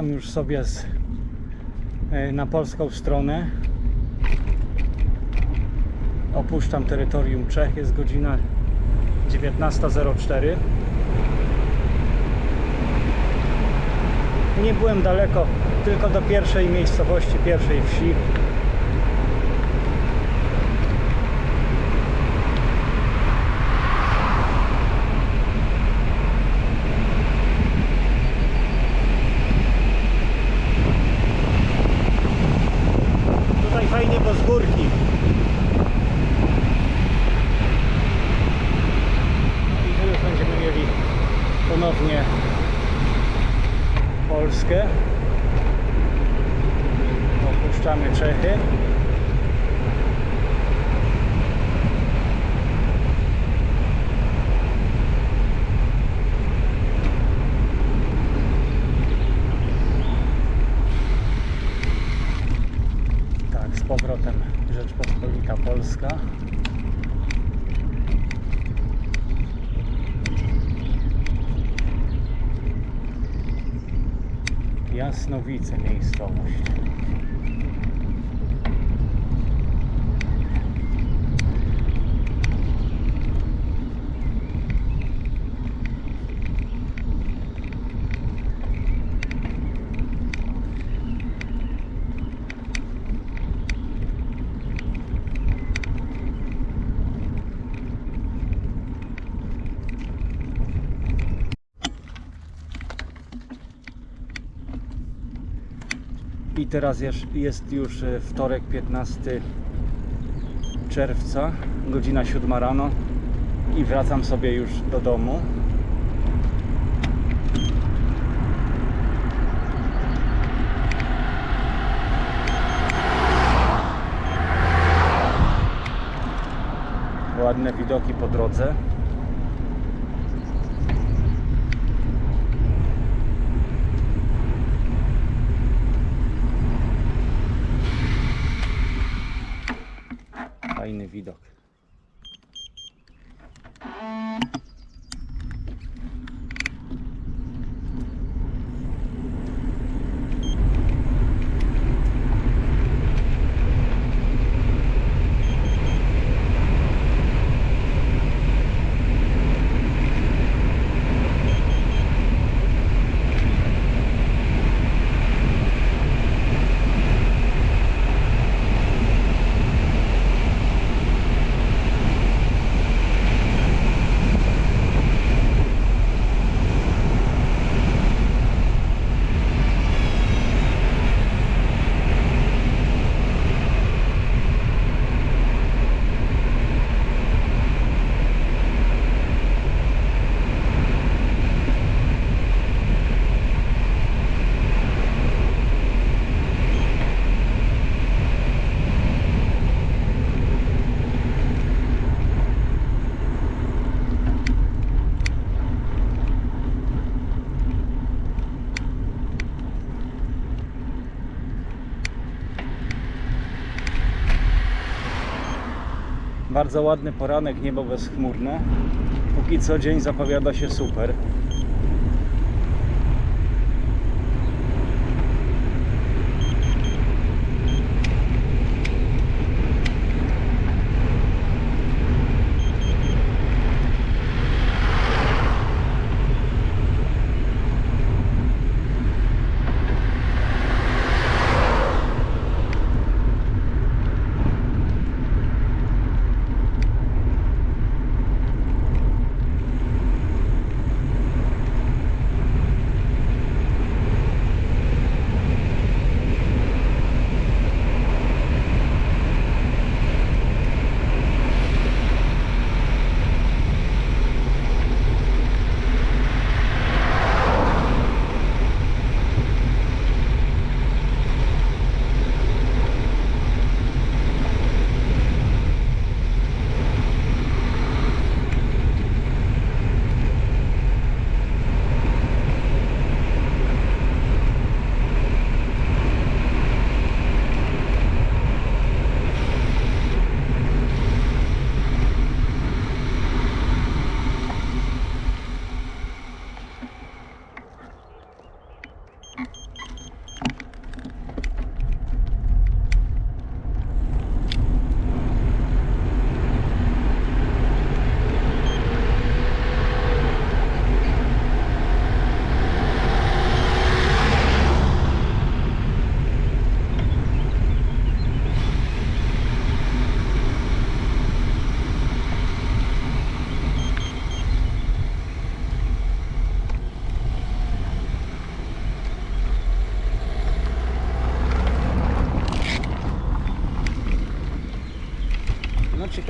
Wracam już sobie z, e, na polską stronę. Opuszczam terytorium Czech, jest godzina 19.04. Nie byłem daleko, tylko do pierwszej miejscowości, pierwszej wsi. Tutaj fajnie, bo z górki. No i tu już będziemy mieli ponownie Polskę. Opuszczamy Czechy. Tak, z powrotem Rzeczpospolita Polska. Jasnowice miejscowość. Teraz jest, już e, wtorek 15 czerwca, godzina 7 rano i wracam sobie już do domu. Ładne widoki po drodze. Bardzo ładny poranek, niebo bezchmurne. Póki co dzień zapowiada się super.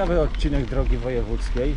Ciekawy odcinek drogi wojewódzkiej.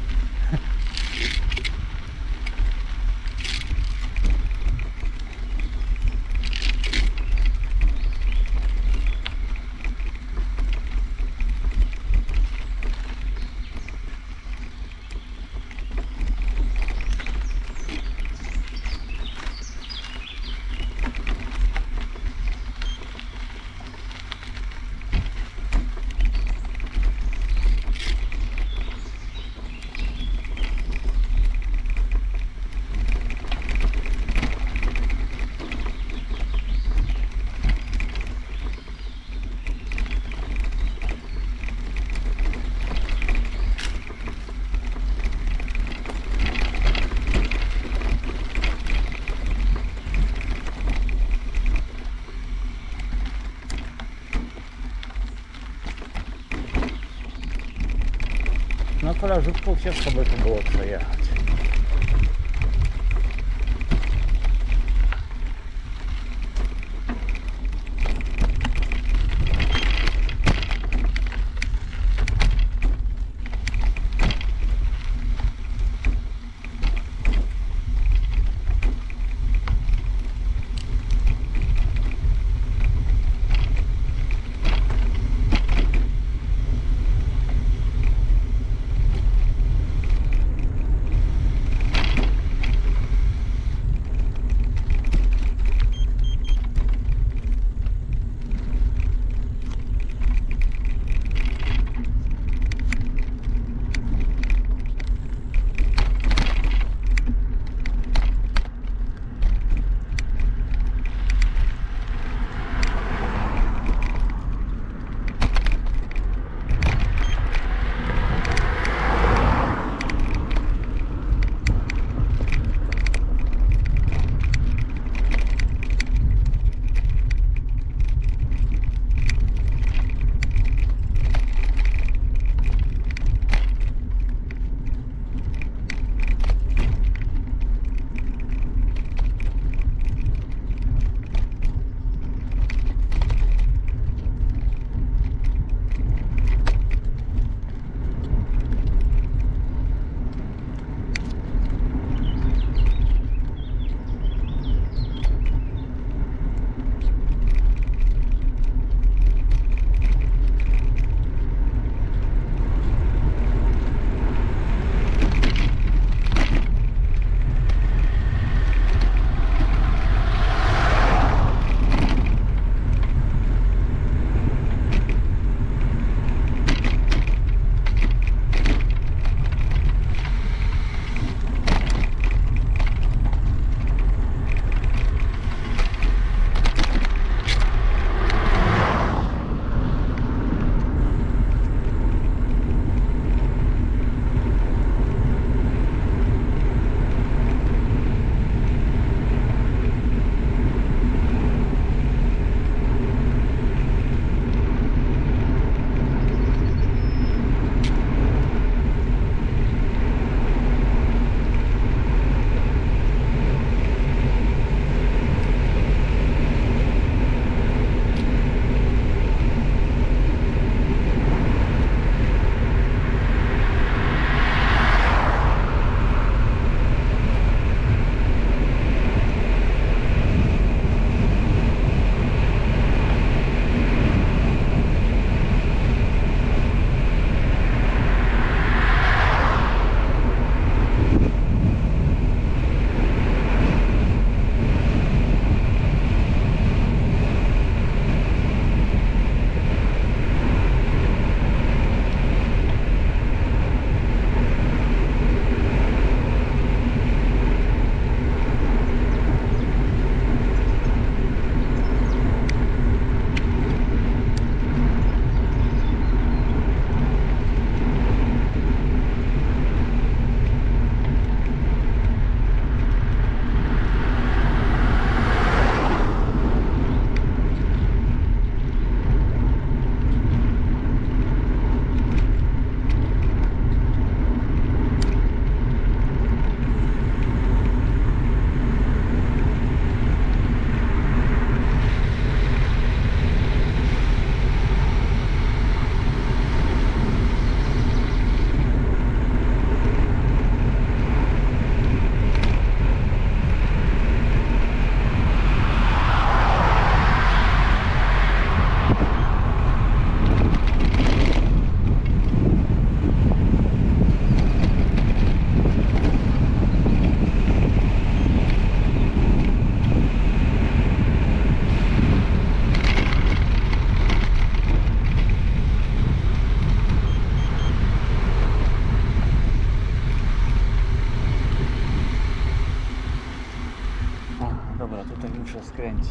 Толя Житков, чесно би це було твоє.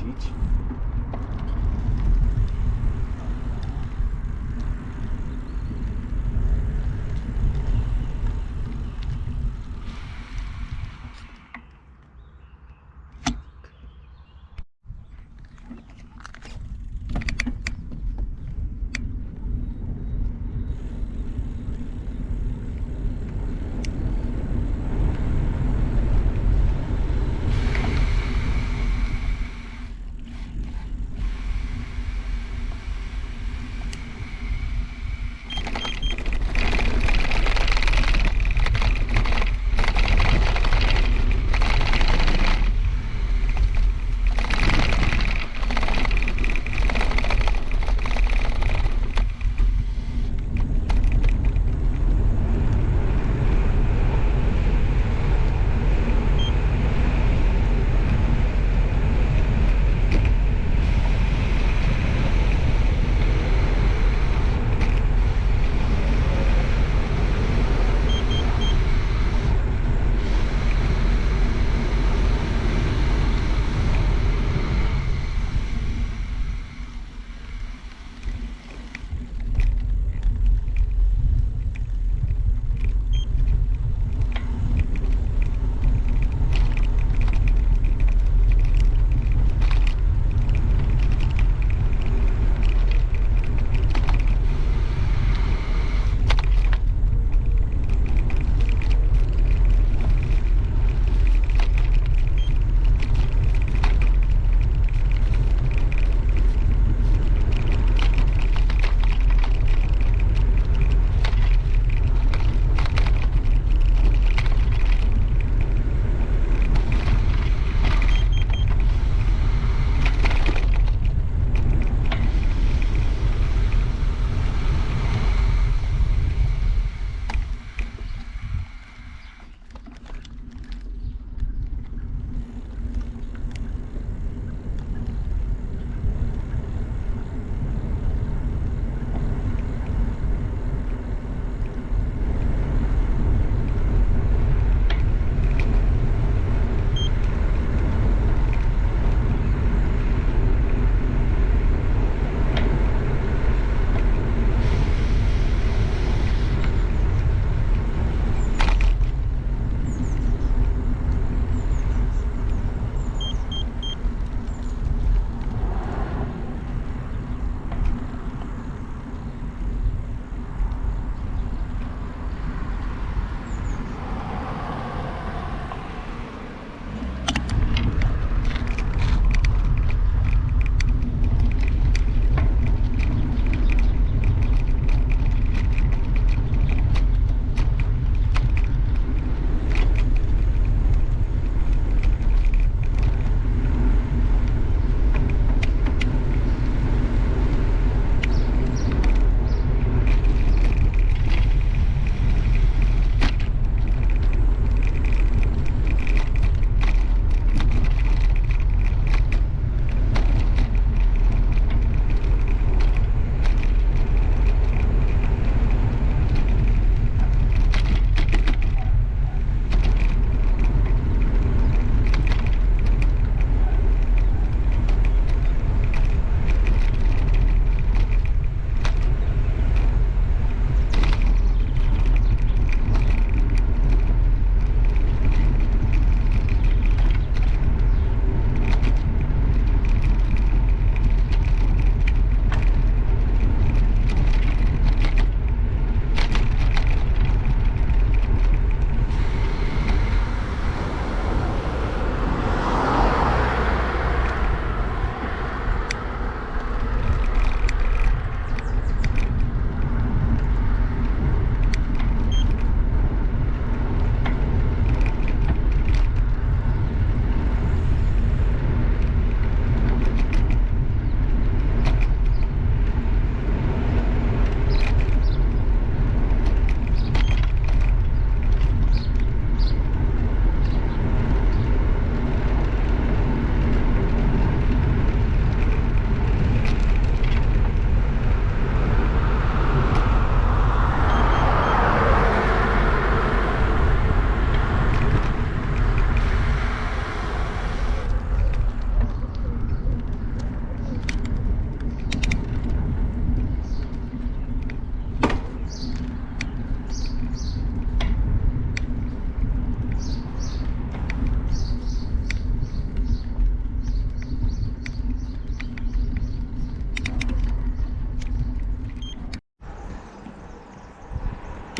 apetite.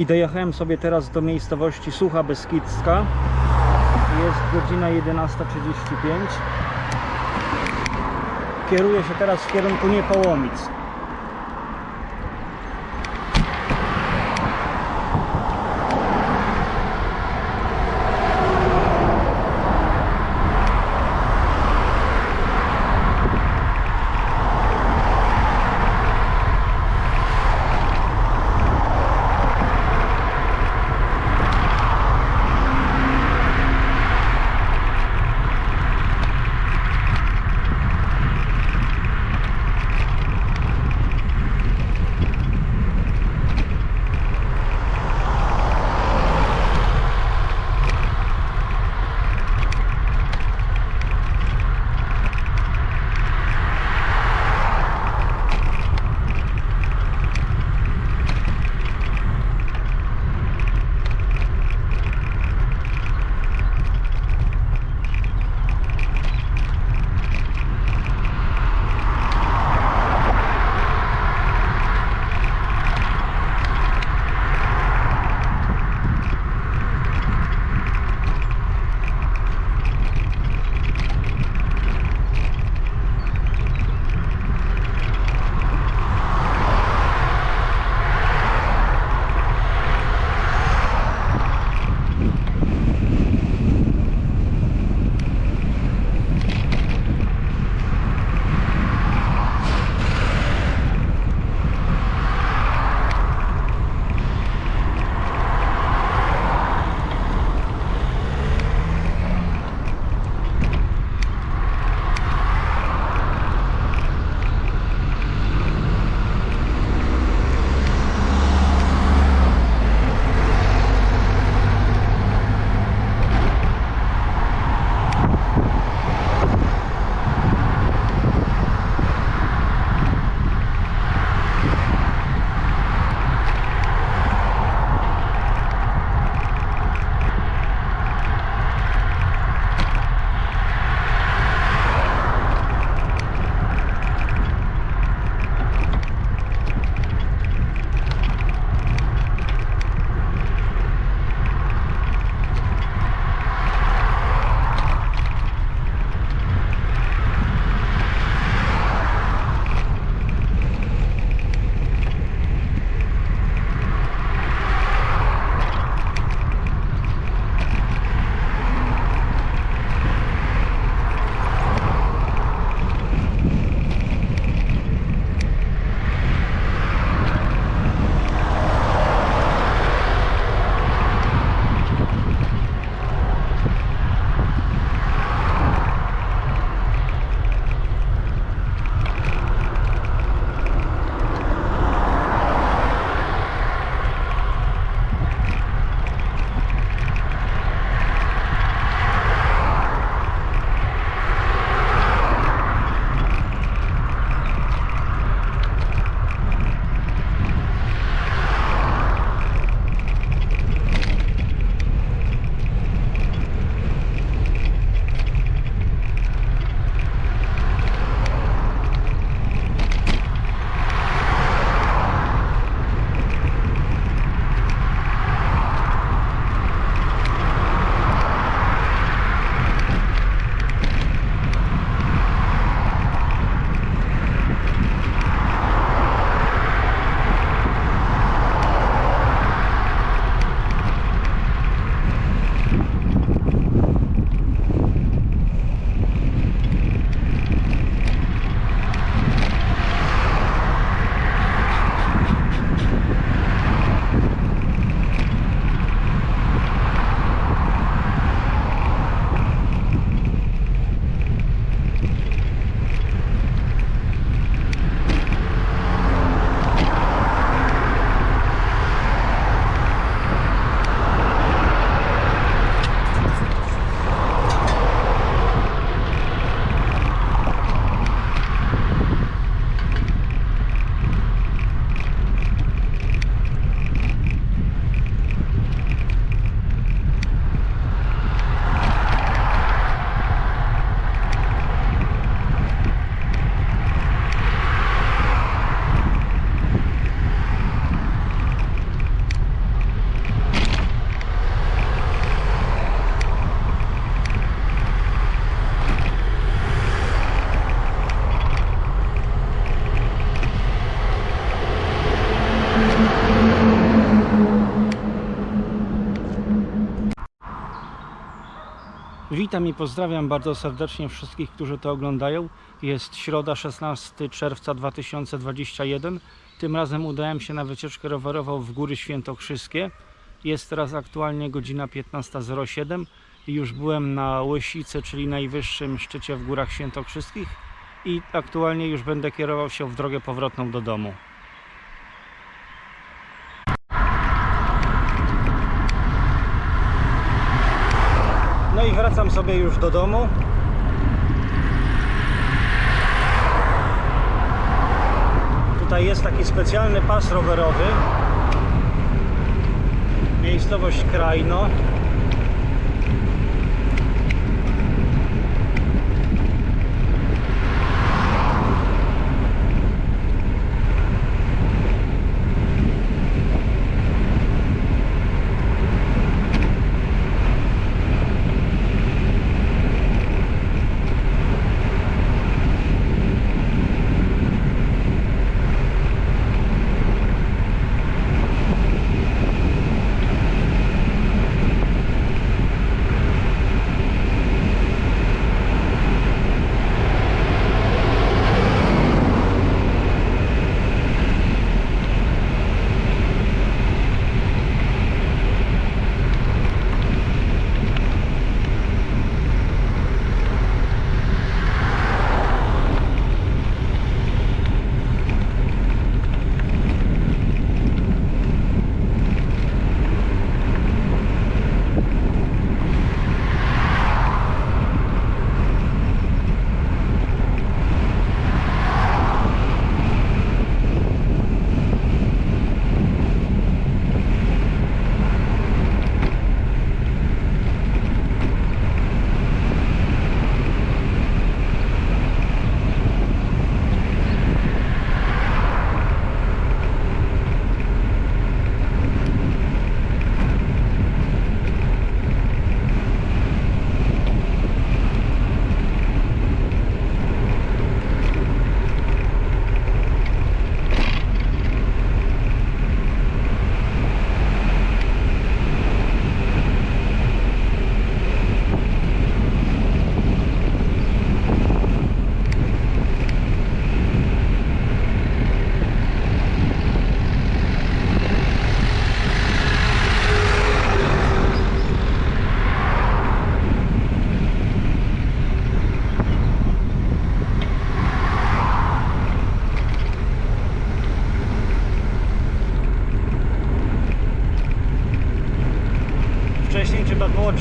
I dojechałem sobie teraz do miejscowości Sucha Beskidzka. Jest godzina 11.35. Kieruję się teraz w kierunku Niepołomic. Witam i pozdrawiam bardzo serdecznie wszystkich, którzy to oglądają. Jest środa 16 czerwca 2021. Tym razem udałem się na wycieczkę rowerową w Góry Świętokrzyskie. Jest teraz aktualnie godzina 15.07 i już byłem na Łysicy, czyli najwyższym szczycie w Górach Świętokrzyskich i aktualnie już będę kierował się w drogę powrotną do domu. Wracam sobie już do domu. Tutaj jest taki specjalny pas rowerowy. Miejscowość Krajno.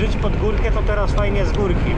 Drzeć pod górkę, to teraz fajnie z górki.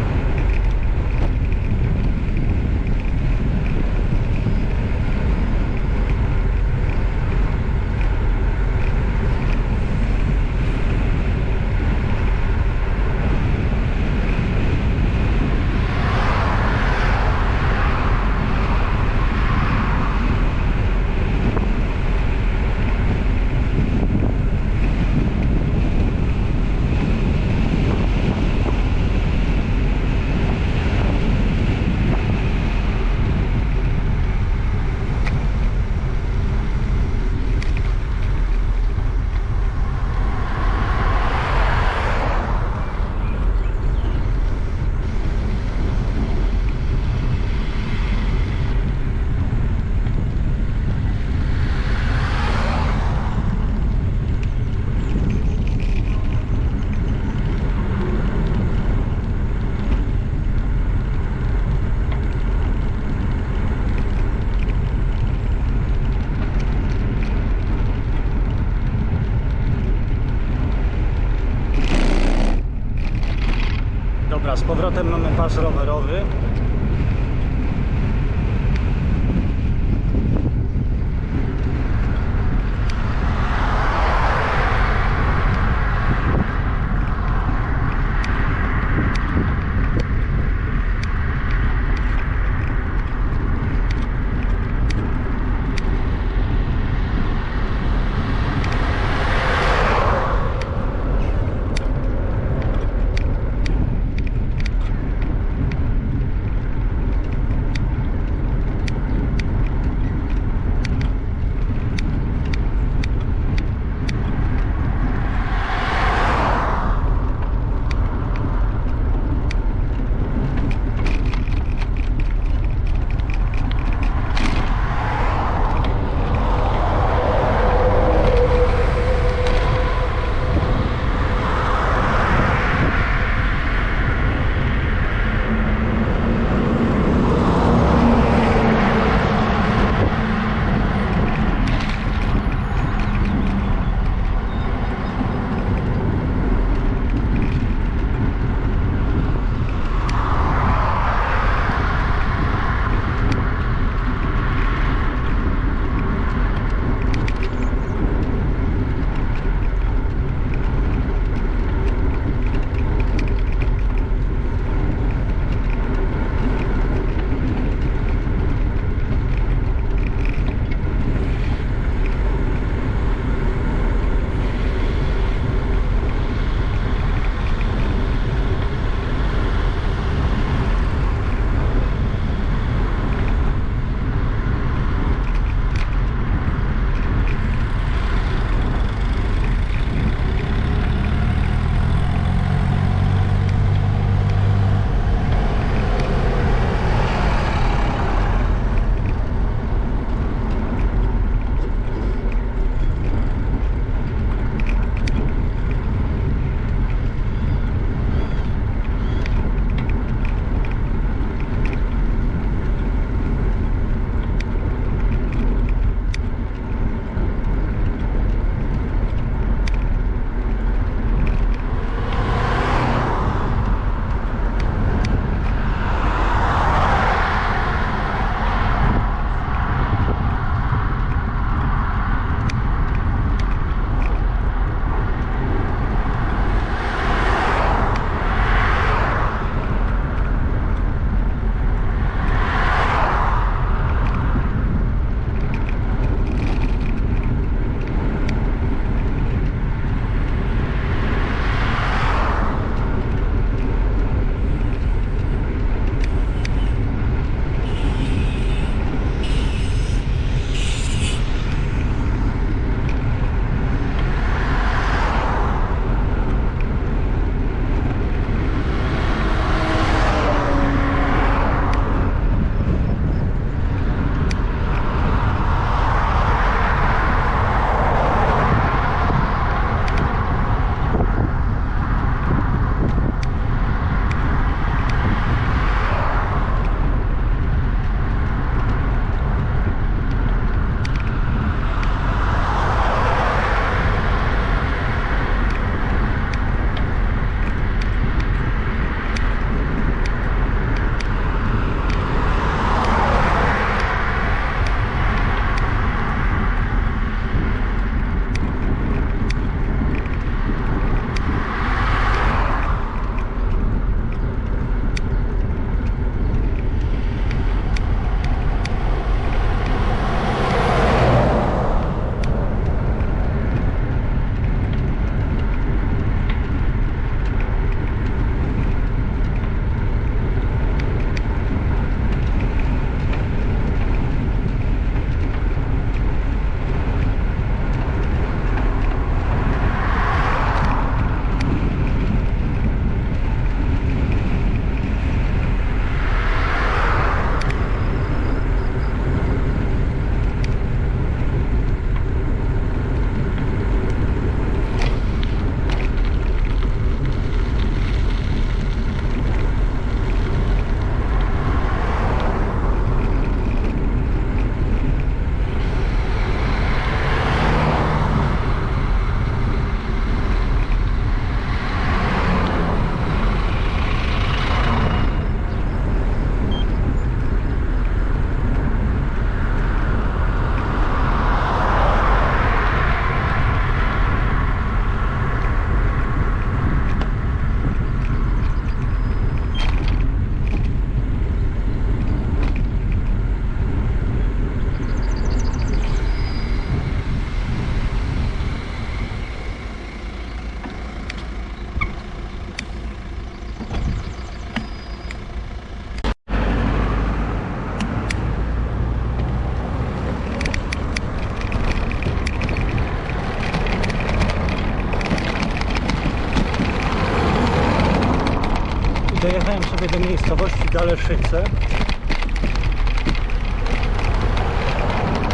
Do miejscowości Daleszyce.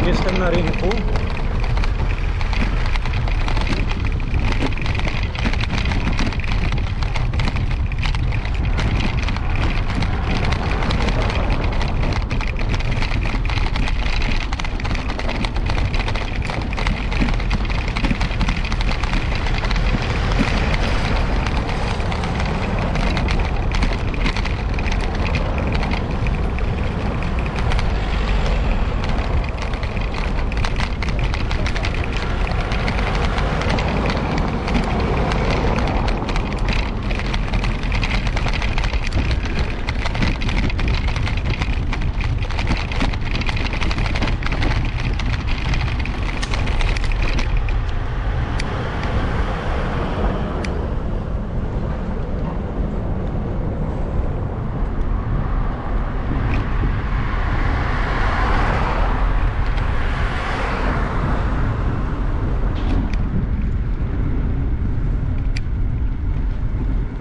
Jestem na rynku.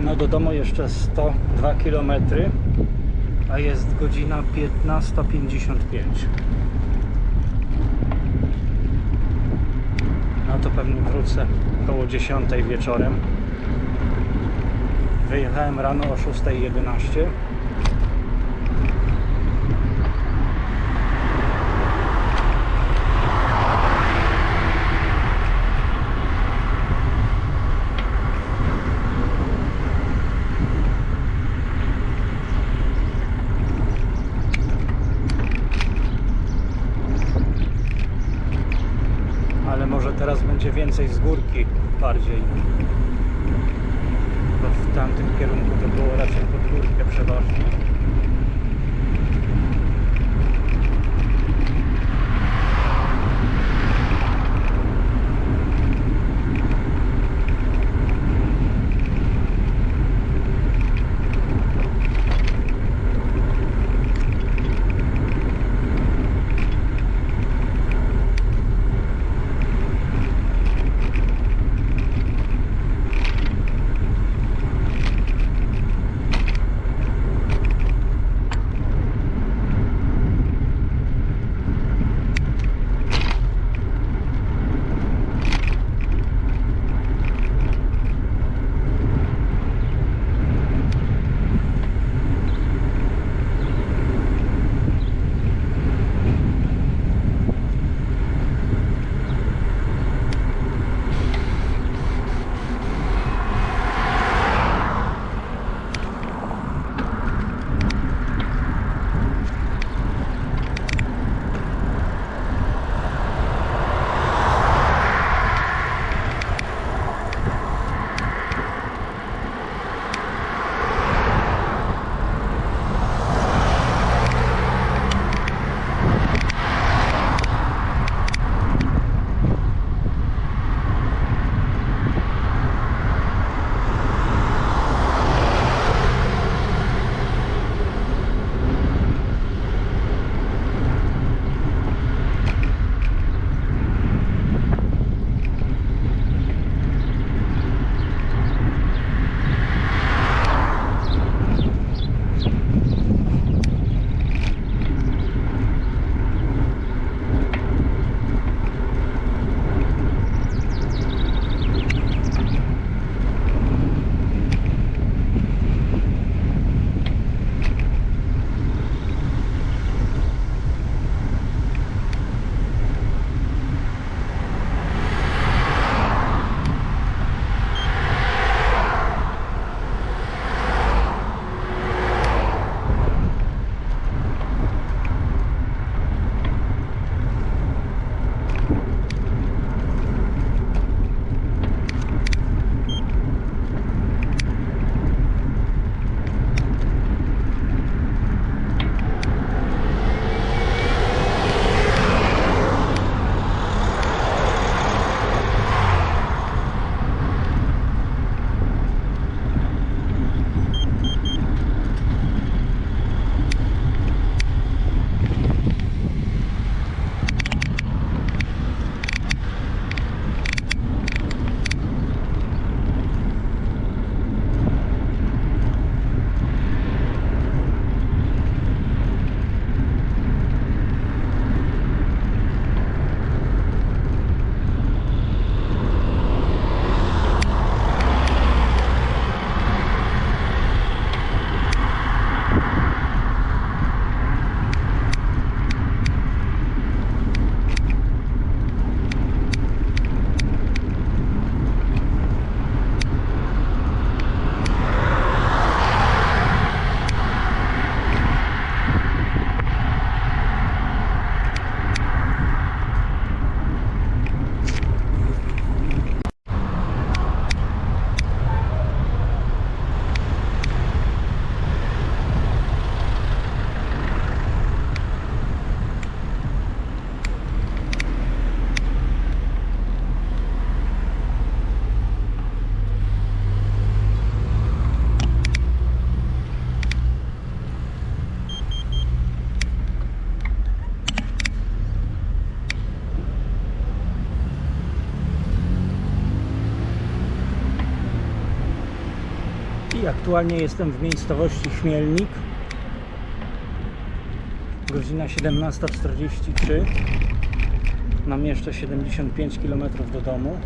No do domu jeszcze 102 km, a jest godzina 15.55. No to pewnie wrócę około 10 wieczorem. Wyjechałem rano o 6.11. ale może teraz więcej z górki bardziej. Aktualnie jestem w miejscowości Chmielnik. Godzina 17.43. Mam jeszcze 75 km do domu.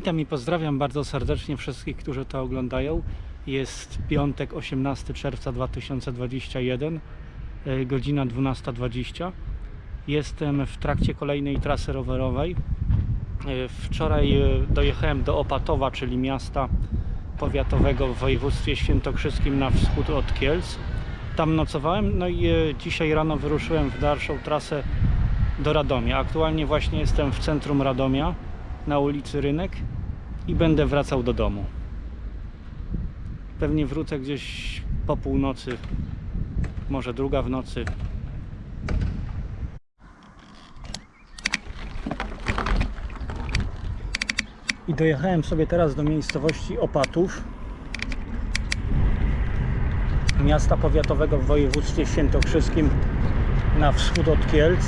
Witam i pozdrawiam bardzo serdecznie wszystkich, którzy to oglądają. Jest piątek, 18 czerwca 2021, e, godzina 12.20. Jestem w trakcie kolejnej trasy rowerowej. E, Wczoraj e, dojechałem do Opatowa, czyli miasta powiatowego w województwie świętokrzyskim na wschód od Kielc. Tam nocowałem, no i dzisiaj rano wyruszyłem w dalszą trasę do Radomia. Aktualnie właśnie jestem w centrum Radomia, na ulicy Rynek i będę wracał do domu. Pewnie wrócę gdzieś po północy, może druga w nocy. I dojechałem sobie teraz do miejscowości Opatów, miasta powiatowego w województwie świętokrzyskim na wschód od Kielc.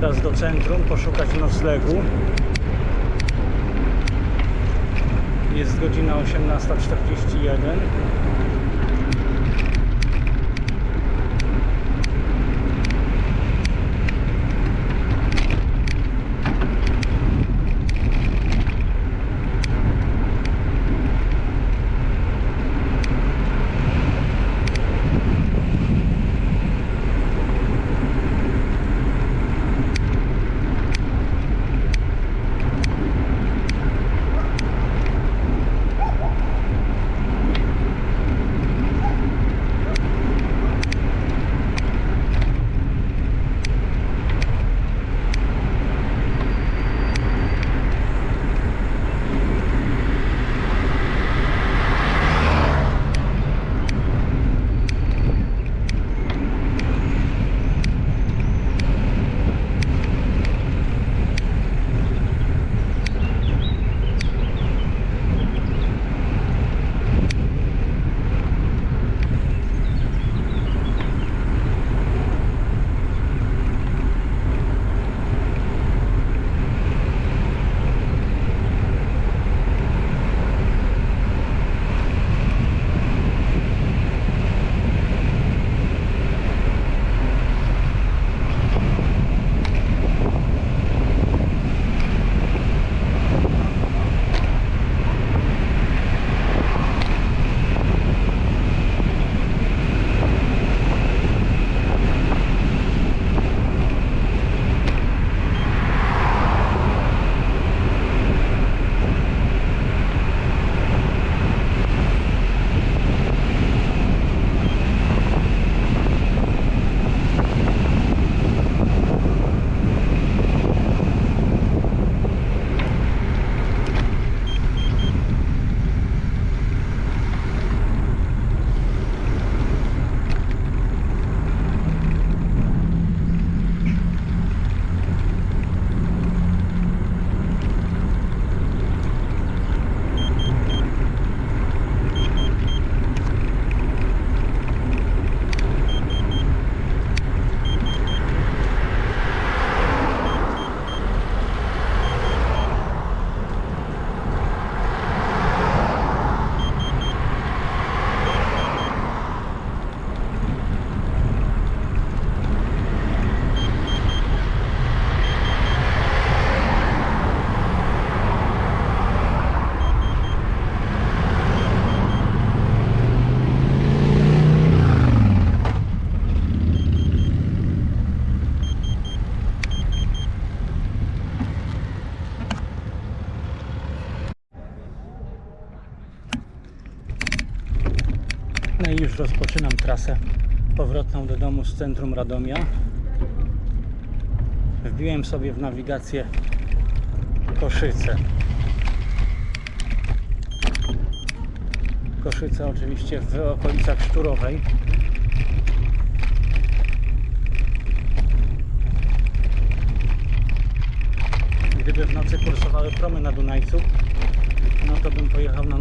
Teraz do centrum poszukać noclegu. Jest godzina 18.41. trasę powrotną do domu z centrum Radomia. Wbiłem sobie w nawigację Koszyce. Koszyce oczywiście w okolicach Szturowej. Gdyby w nocy kursowały promy na Dunajcu, no to bym pojechał na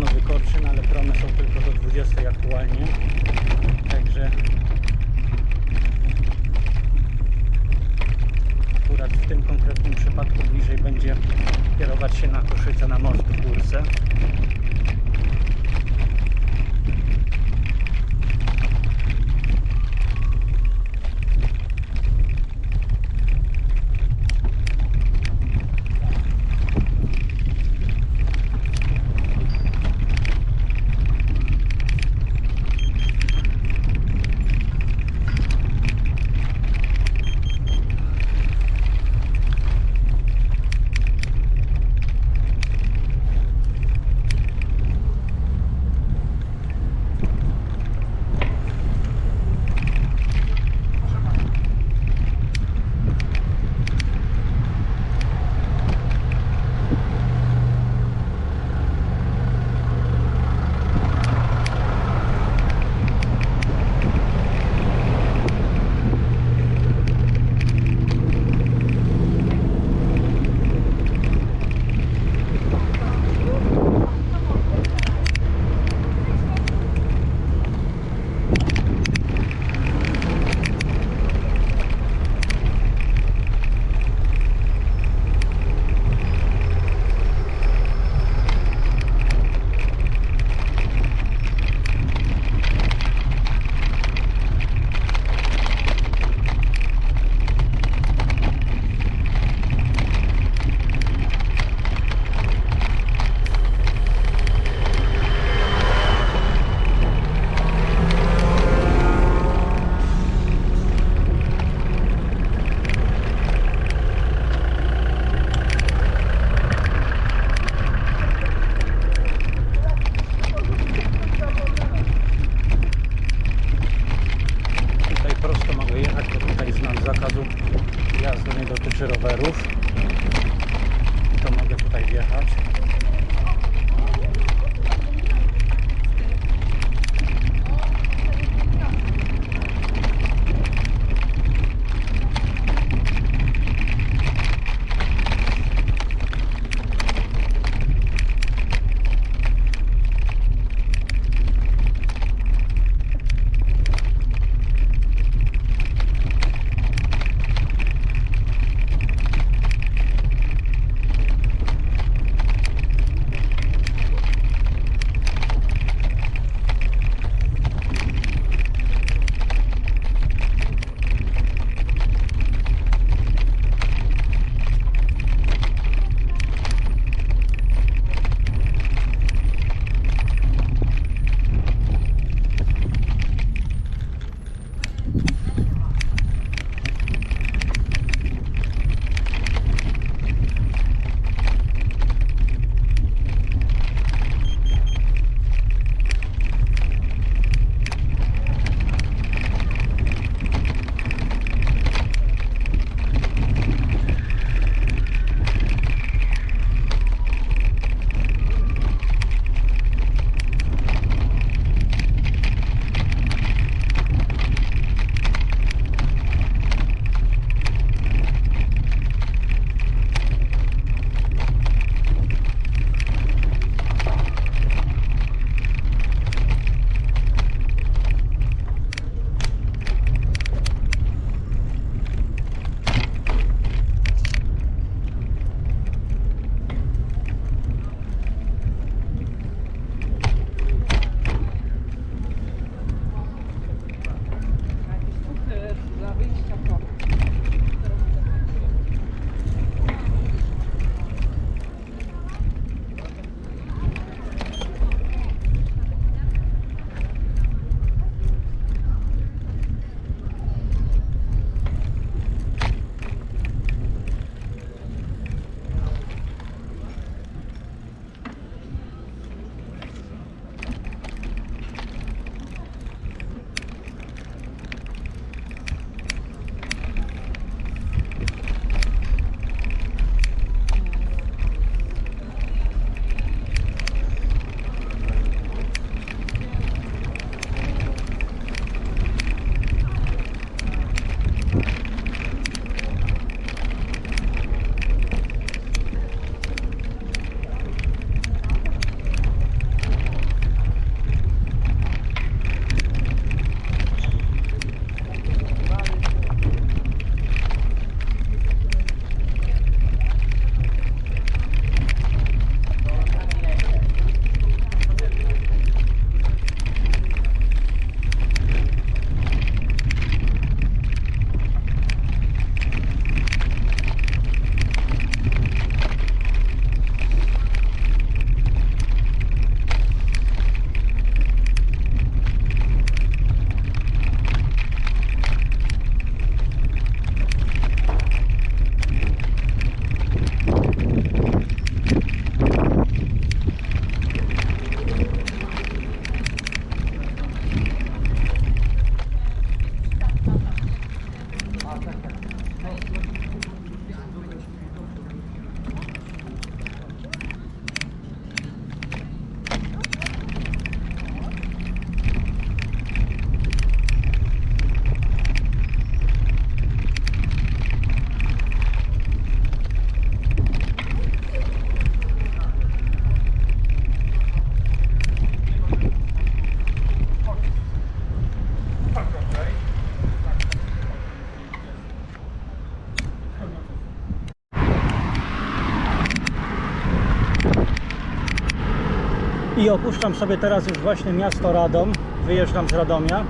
I opuszczam sobie teraz już właśnie miasto Radom. Wyjeżdżam z Radomia.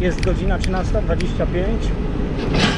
Jest godzina 13.25.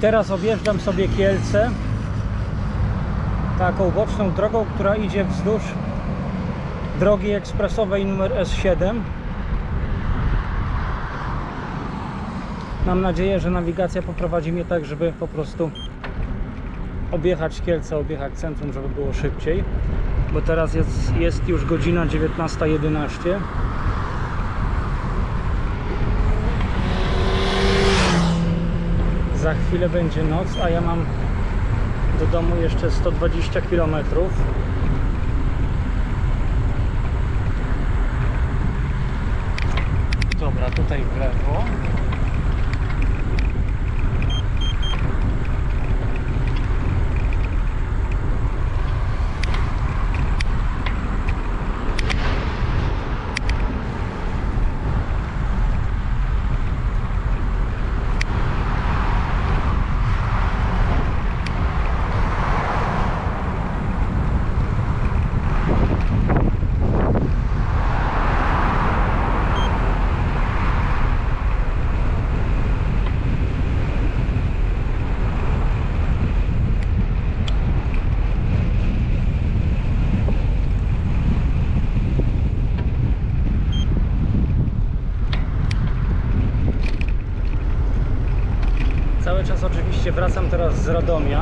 teraz objeżdżam sobie Kielce taką boczną drogą, która idzie wzdłuż drogi ekspresowej numer S7. Mam nadzieję, że nawigacja poprowadzi mnie tak, żeby po prostu objechać Kielce, objechać centrum, żeby było szybciej. Bo teraz jest, jest już godzina 19.11. Za chwilę będzie noc, a ja mam do domu jeszcze 120 km. Dobra, tutaj w lewo. Cały czas oczywiście wracam teraz Radomia.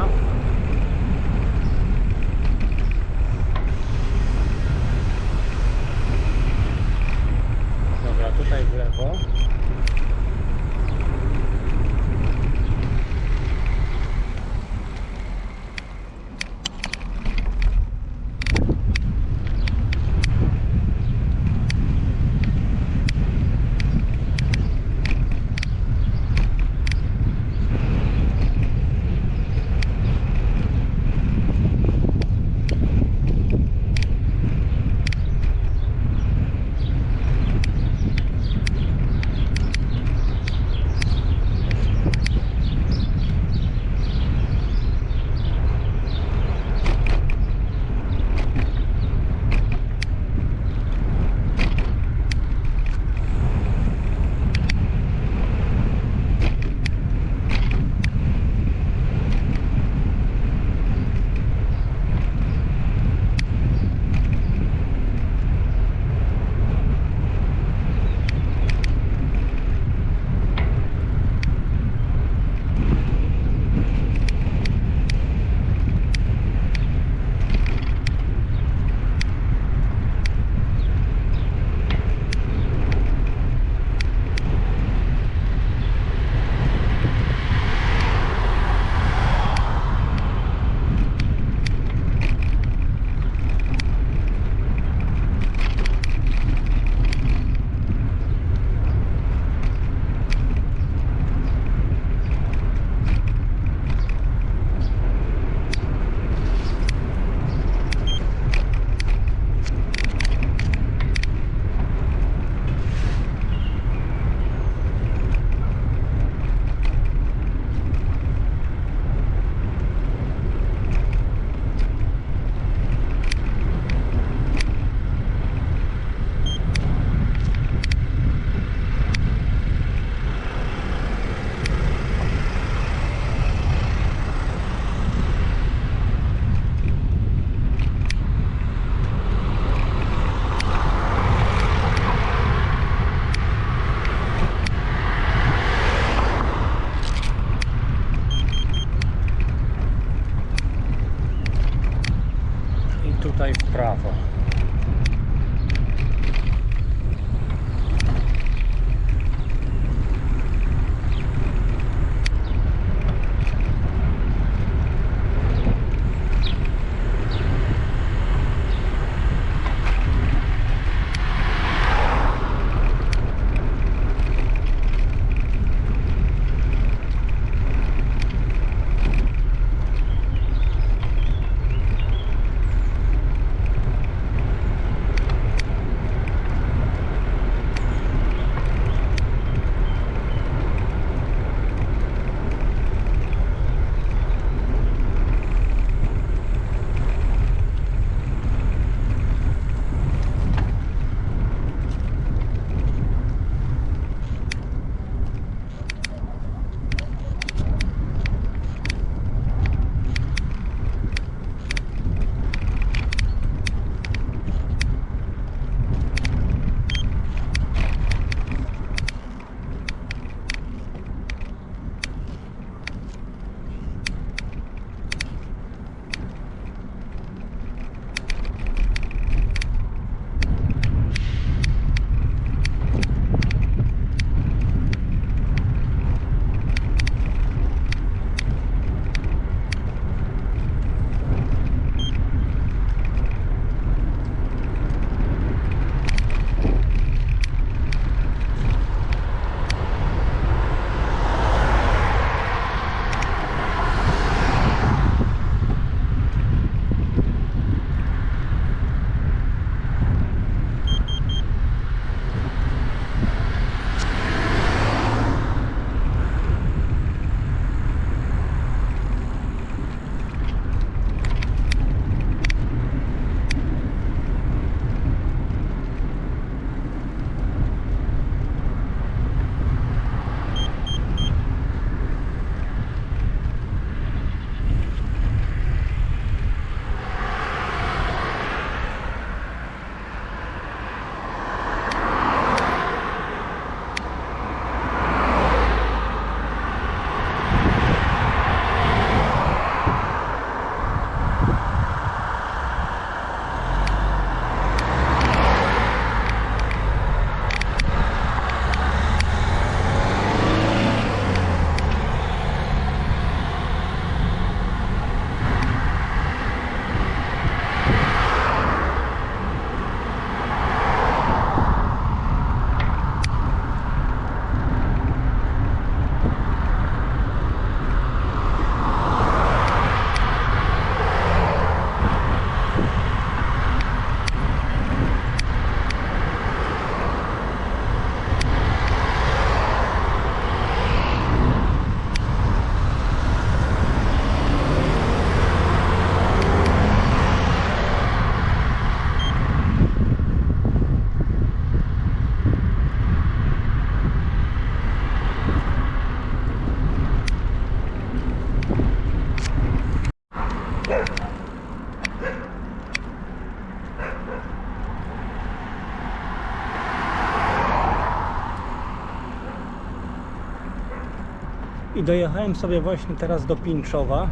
I dojechałem sobie właśnie teraz do Pińczowa.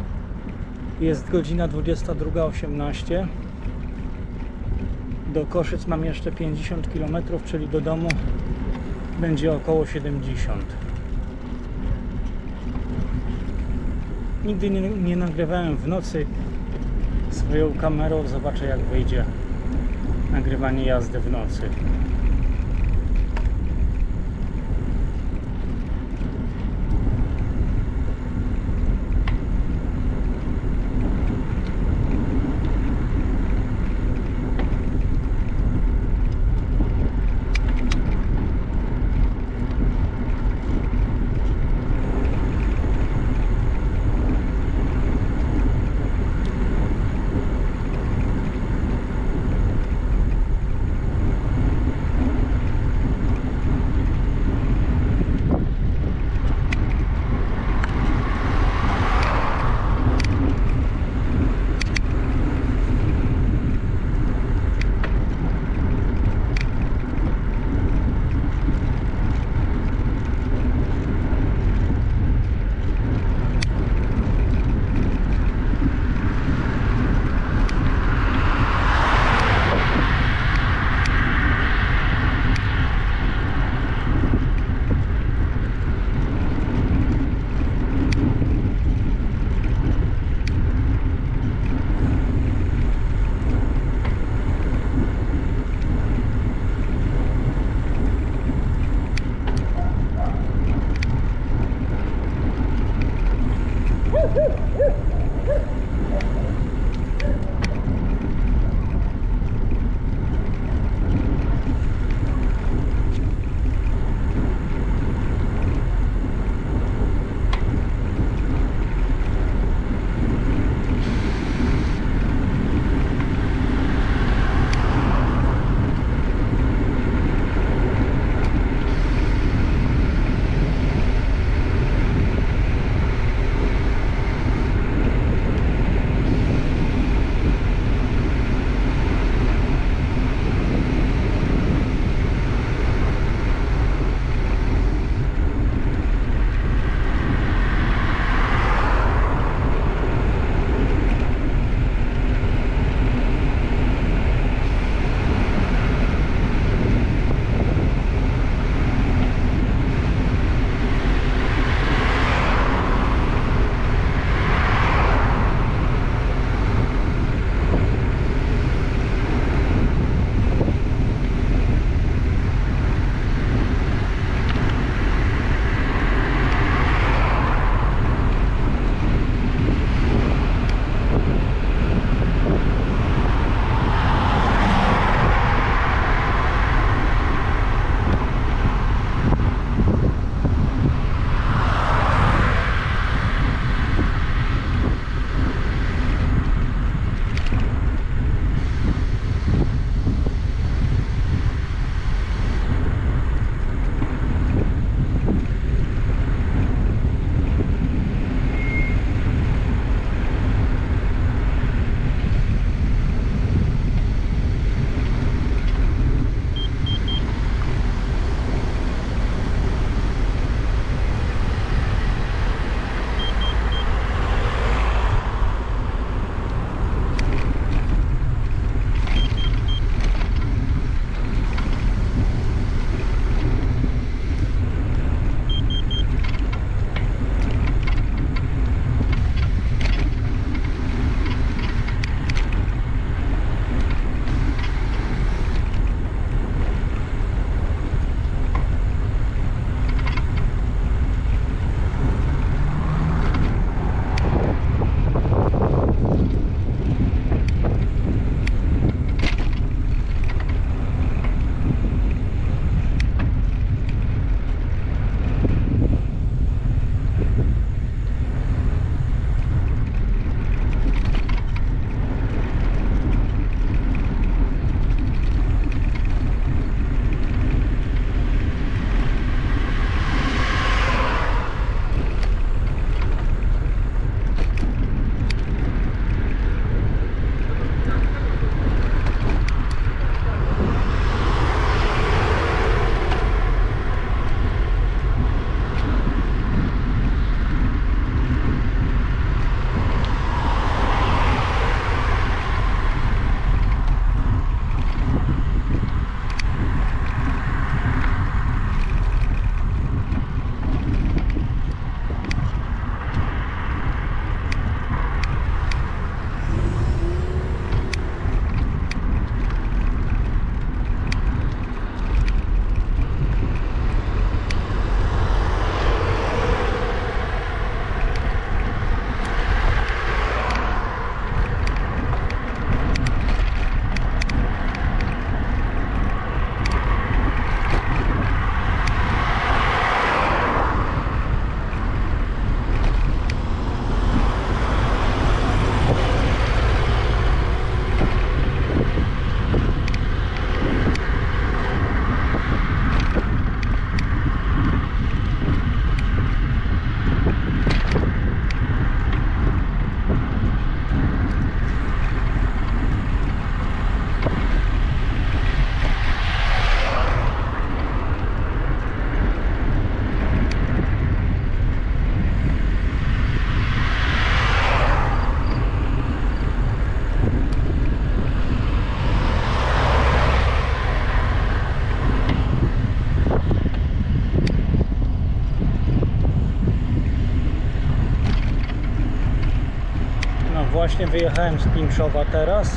Jest godzina 22.18. Do Koszyc mam jeszcze 50 km, czyli do domu będzie około 70. Nigdy nie, nie nagrywałem w nocy swoją kamerą. Zobaczę jak wyjdzie nagrywanie jazdy w nocy. Właśnie wyjechałem z Pińczowa teraz.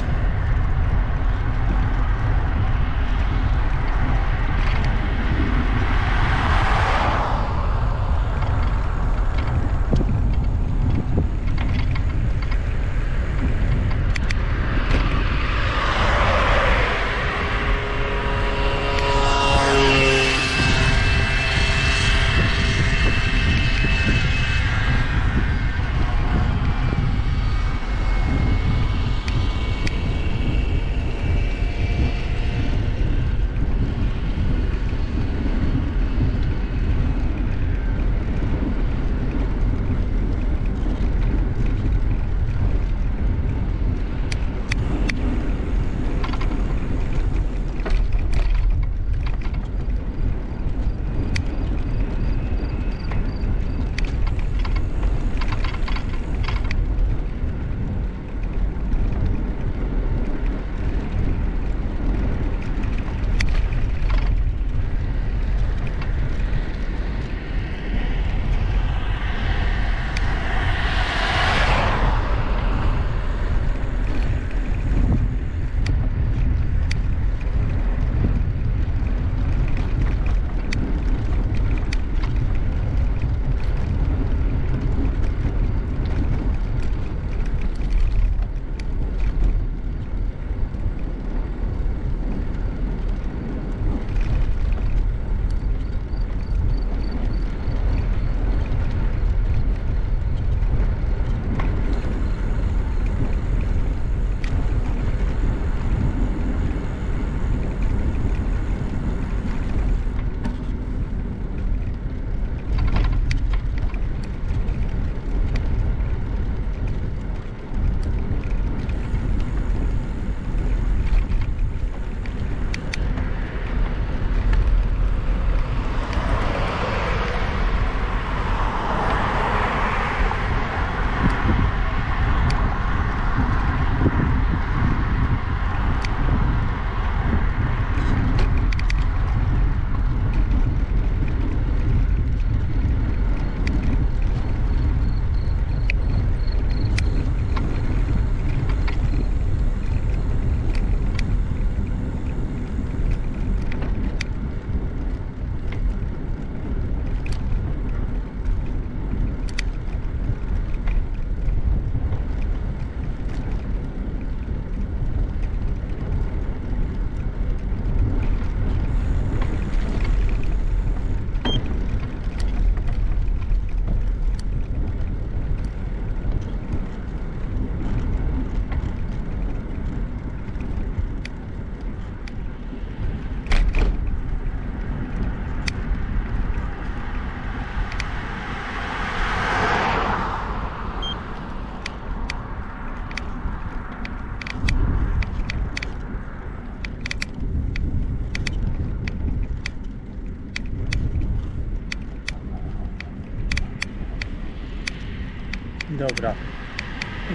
Dobra.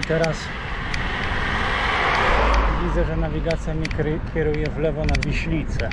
I teraz widzę, że nawigacja mnie kieruje w lewo na Wiślicę.